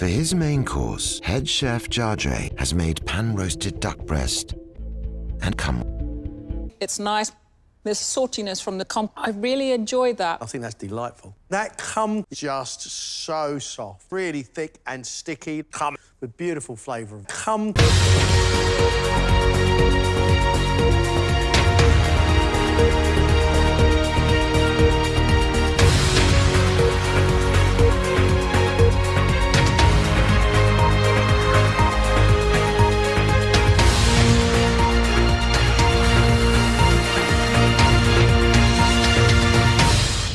For his main course, head chef Jardre has made pan-roasted duck breast and come. It's nice. There's saltiness from the cum. I really enjoy that. I think that's delightful. That cum just so soft, really thick and sticky. Cum with beautiful flavour. Cum.